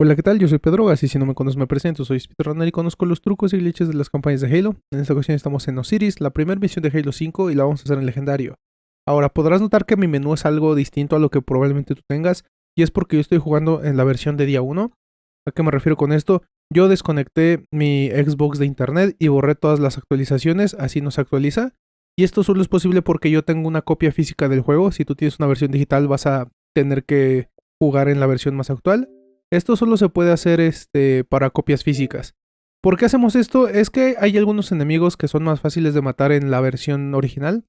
Hola, ¿qué tal? Yo soy Pedro Gas y si no me conoces me presento, soy speedrunner y conozco los trucos y glitches de las campañas de Halo. En esta ocasión estamos en Osiris, la primera misión de Halo 5 y la vamos a hacer en legendario. Ahora, podrás notar que mi menú es algo distinto a lo que probablemente tú tengas y es porque yo estoy jugando en la versión de día 1. ¿A qué me refiero con esto? Yo desconecté mi Xbox de internet y borré todas las actualizaciones, así no se actualiza. Y esto solo es posible porque yo tengo una copia física del juego. Si tú tienes una versión digital vas a tener que jugar en la versión más actual. Esto solo se puede hacer este, para copias físicas. ¿Por qué hacemos esto? Es que hay algunos enemigos que son más fáciles de matar en la versión original,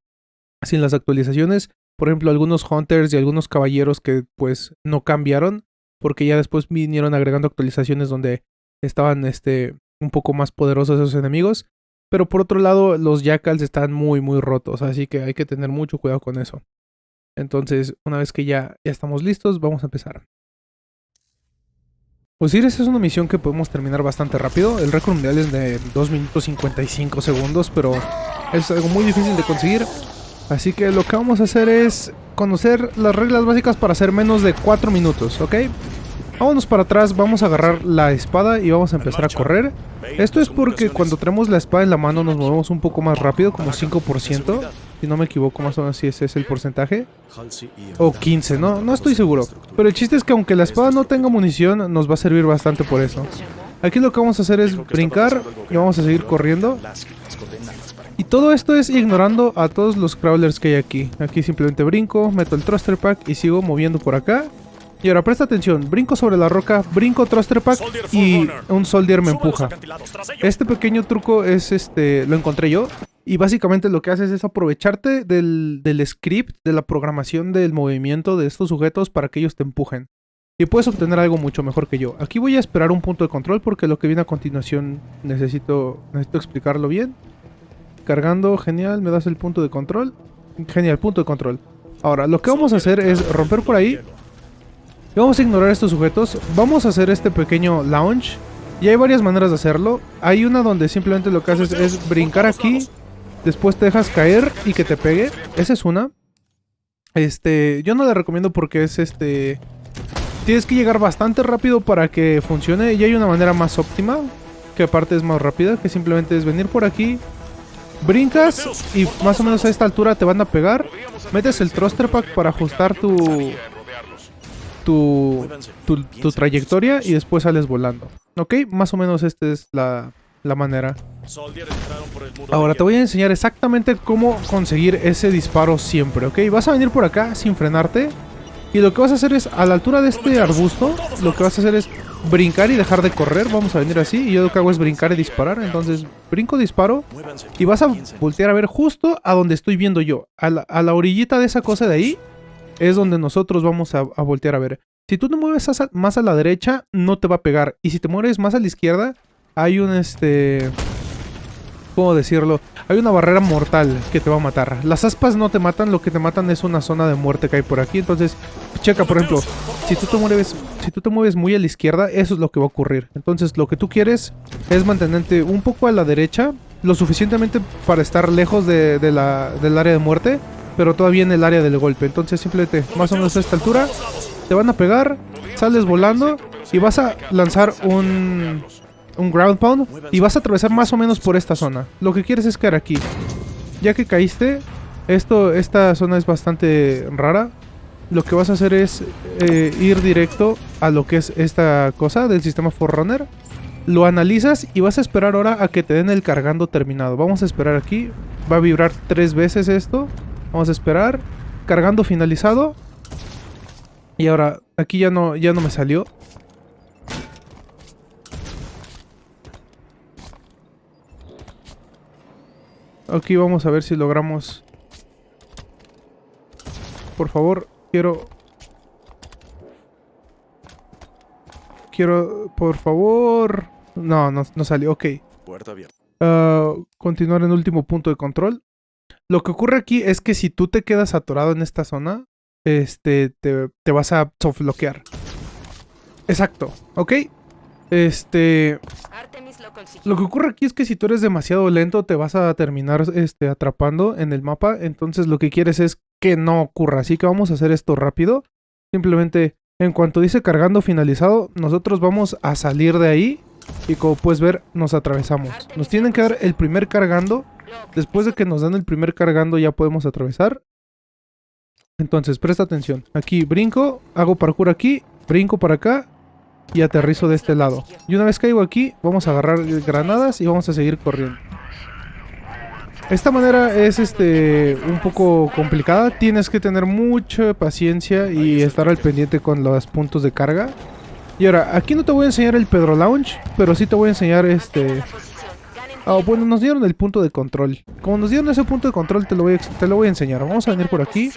sin las actualizaciones. Por ejemplo, algunos hunters y algunos caballeros que pues no cambiaron, porque ya después vinieron agregando actualizaciones donde estaban este, un poco más poderosos esos enemigos. Pero por otro lado, los jackals están muy muy rotos, así que hay que tener mucho cuidado con eso. Entonces, una vez que ya, ya estamos listos, vamos a empezar. Osiris es una misión que podemos terminar bastante rápido. El récord mundial es de 2 minutos 55 segundos, pero es algo muy difícil de conseguir. Así que lo que vamos a hacer es conocer las reglas básicas para hacer menos de 4 minutos, ¿ok? Vámonos para atrás, vamos a agarrar la espada y vamos a empezar a correr. Esto es porque cuando tenemos la espada en la mano nos movemos un poco más rápido, como 5%. Si no me equivoco, más o menos si ese es el porcentaje. O 15, no, no estoy seguro. Pero el chiste es que aunque la espada no tenga munición, nos va a servir bastante por eso. Aquí lo que vamos a hacer es brincar y vamos a seguir corriendo. Y todo esto es ignorando a todos los crawlers que hay aquí. Aquí simplemente brinco, meto el thruster pack y sigo moviendo por acá. Y ahora presta atención, brinco sobre la roca, brinco thruster pack y un soldier me empuja. Este pequeño truco es este, lo encontré yo. Y básicamente lo que haces es aprovecharte del, script, de la programación del movimiento de estos sujetos para que ellos te empujen. Y puedes obtener algo mucho mejor que yo. Aquí voy a esperar un punto de control porque lo que viene a continuación necesito, necesito explicarlo bien. Cargando, genial, me das el punto de control. Genial, punto de control. Ahora, lo que vamos a hacer es romper por ahí. Y vamos a ignorar estos sujetos. Vamos a hacer este pequeño launch. Y hay varias maneras de hacerlo. Hay una donde simplemente lo que haces es brincar aquí Después te dejas caer y que te pegue. Esa es una. Este, yo no la recomiendo porque es este... Tienes que llegar bastante rápido para que funcione. Y hay una manera más óptima, que aparte es más rápida, que simplemente es venir por aquí, brincas y más o menos a esta altura te van a pegar. Metes el thruster pack para ajustar tu, tu, tu, tu trayectoria y después sales volando. ¿Ok? Más o menos esta es la, la manera. Ahora te voy a enseñar exactamente cómo conseguir ese disparo siempre, ¿ok? Vas a venir por acá sin frenarte. Y lo que vas a hacer es, a la altura de este arbusto, lo que vas a hacer es brincar y dejar de correr. Vamos a venir así. Y yo lo que hago es brincar y disparar. Entonces, brinco, disparo. Y vas a voltear a ver justo a donde estoy viendo yo. A la, orillita de esa cosa de ahí es donde nosotros vamos a, voltear a ver. Si tú te mueves más a la derecha, no te va a pegar. Y si te mueves más a la izquierda, hay un este... ¿Cómo decirlo? Hay una barrera mortal que te va a matar. Las aspas no te matan, lo que te matan es una zona de muerte que hay por aquí. Entonces, checa, por ejemplo, si tú te mueves, si tú te mueves muy a la izquierda, eso es lo que va a ocurrir. Entonces, lo que tú quieres es mantenerte un poco a la derecha, lo suficientemente para estar lejos de, la, del área de muerte, pero todavía en el área del golpe. Entonces, simplemente, más o menos a esta altura, te van a pegar, sales volando y vas a lanzar un un ground pound y vas a atravesar más o menos por esta zona. Lo que quieres es caer aquí. Ya que caíste, esto, esta zona es bastante rara. Lo que vas a hacer es eh, ir directo a lo que es esta cosa del sistema Forerunner. Lo analizas y vas a esperar ahora a que te den el cargando terminado. Vamos a esperar aquí. Va a vibrar tres veces esto. Vamos a esperar. Cargando finalizado. Y ahora, aquí ya no, ya no me salió. Aquí vamos a ver si logramos... Por favor, quiero... Quiero... Por favor... No, no, salió. Ok. Puerta ah, continuar en último punto de control. Lo que ocurre aquí es que si tú te quedas atorado en esta zona, este, te, te vas a soft bloquear. Exacto, ¿ok? Este... lo, que ocurre aquí es que si tú eres demasiado lento te vas a terminar este, atrapando en el mapa. Entonces lo que quieres es que no ocurra. Así que vamos a hacer esto rápido. Simplemente En cuanto dice cargando finalizado, nosotros vamos a salir de ahí y como puedes ver, nos atravesamos. Nos tienen que dar el primer cargando. Después de que nos dan el primer cargando ya podemos atravesar. Entonces, presta atención. Aquí brinco, hago parkour aquí, brinco para acá y aterrizo de este lado. Y una vez caigo aquí, vamos a agarrar granadas y vamos a seguir corriendo. Esta manera es este un poco complicada. Tienes que tener mucha paciencia y estar al pendiente con los puntos de carga. Y ahora, aquí no te voy a enseñar el Pedro Lounge, pero sí te voy a enseñar este... Ah, bueno, nos dieron el punto de control. Como nos dieron ese punto de control, te lo, voy te lo voy a enseñar. Vamos a venir por aquí.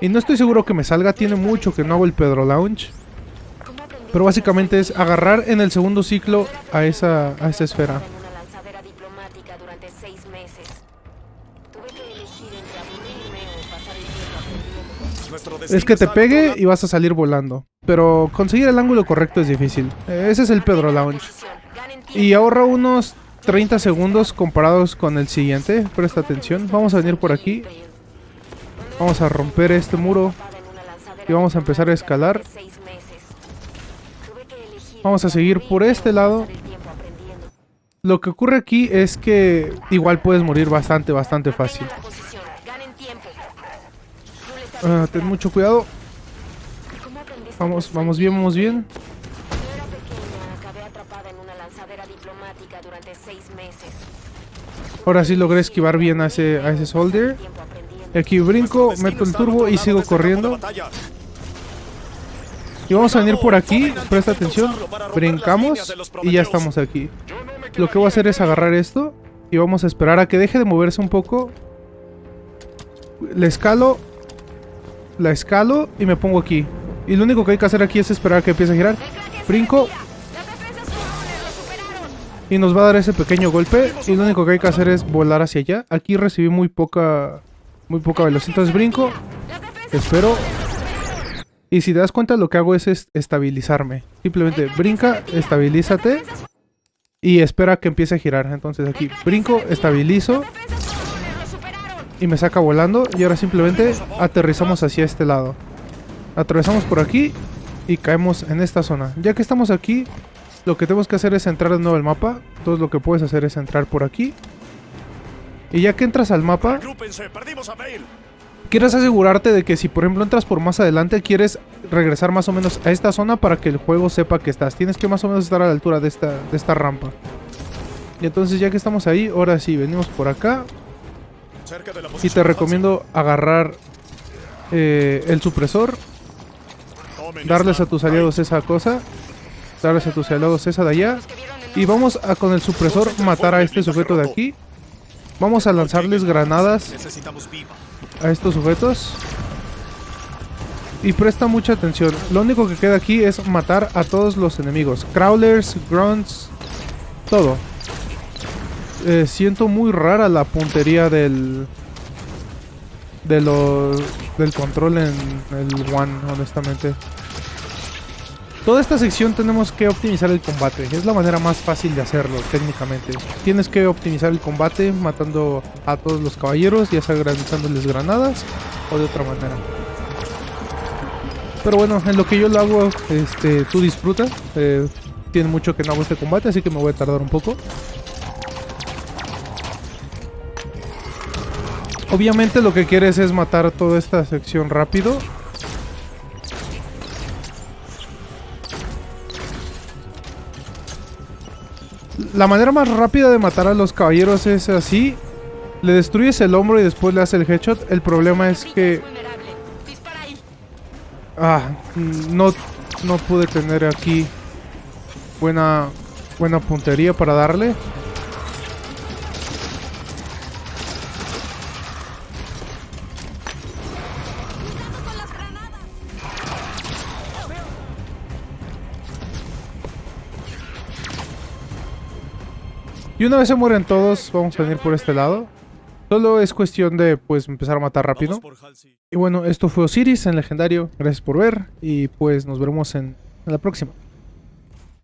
Y no estoy seguro que me salga, tiene mucho que no hago el Pedro Lounge. Pero básicamente es agarrar en el segundo ciclo a esa, a esa esfera. Es que te pegue y vas a salir volando. Pero conseguir el ángulo correcto es difícil. Ese es el Pedro Lounge. Y ahorra unos 30 segundos comparados con el siguiente. Presta atención. Vamos a venir por aquí. Vamos a romper este muro. Y vamos a empezar a escalar. Vamos a seguir por este lado. Lo que ocurre aquí es que igual puedes morir bastante, bastante fácil. Ah, ten mucho cuidado. Vamos, vamos bien, vamos bien. Ahora sí logré esquivar bien a ese, a ese soldier. Aquí brinco, meto el turbo y sigo corriendo. Y vamos a venir por aquí, presta atención, brincamos y ya estamos aquí. Lo que voy a hacer es agarrar esto y vamos a esperar a que deje de moverse un poco. Le escalo la escalo y me pongo aquí. Y lo único que hay que hacer aquí es esperar a que empiece a girar. Brinco. Y nos va a dar ese pequeño golpe. Y lo único que hay que hacer es volar hacia allá. Aquí recibí muy poca muy poca velocidad. Entonces brinco. Espero. Y si te das cuenta lo que hago es estabilizarme. Simplemente brinca, estabilízate. Y espera que empiece a girar. Entonces aquí brinco, estabilizo y me saca volando. Y ahora simplemente aterrizamos hacia este lado. Atravesamos por aquí y caemos en esta zona. Ya que estamos aquí, lo que tenemos que hacer es entrar de nuevo al mapa. Entonces lo que puedes hacer es entrar por aquí. Y ya que entras al mapa, quieres asegurarte de que si por ejemplo entras por más adelante, quieres regresar más o menos a esta zona para que el juego sepa que estás. Tienes que más o menos estar a la altura de esta, de esta rampa. Y entonces ya que estamos ahí, ahora sí, venimos por acá. Y te recomiendo agarrar eh, el supresor. Darles a tus aliados esa cosa. Darles a tus aliados esa de allá. Y vamos a con el supresor matar a este sujeto de aquí. Vamos a lanzarles granadas a estos sujetos. Y presta mucha atención. Lo único que queda aquí es matar a todos los enemigos. Crawlers, grunts, todo. Eh, siento muy rara la puntería del de los del control en el One, honestamente. Toda esta sección tenemos que optimizar el combate. Es la manera más fácil de hacerlo, técnicamente. Tienes que optimizar el combate matando a todos los caballeros, ya sea granizándoles granadas o de otra manera. Pero bueno, en lo que yo lo hago, este, tú disfruta. Eh, tiene mucho que no hago este combate, así que me voy a tardar un poco. Obviamente lo que quieres es matar toda esta sección rápido. La manera más rápida de matar a los caballeros es así. Le destruyes el hombro y después le haces el headshot. El problema es que... Ah, no, no pude tener aquí buena, buena puntería para darle. Y una vez se mueren todos, vamos a venir por este lado. Solo es cuestión de, pues, empezar a matar rápido. Y bueno, esto fue Osiris en Legendario. Gracias por ver y pues nos veremos en la próxima.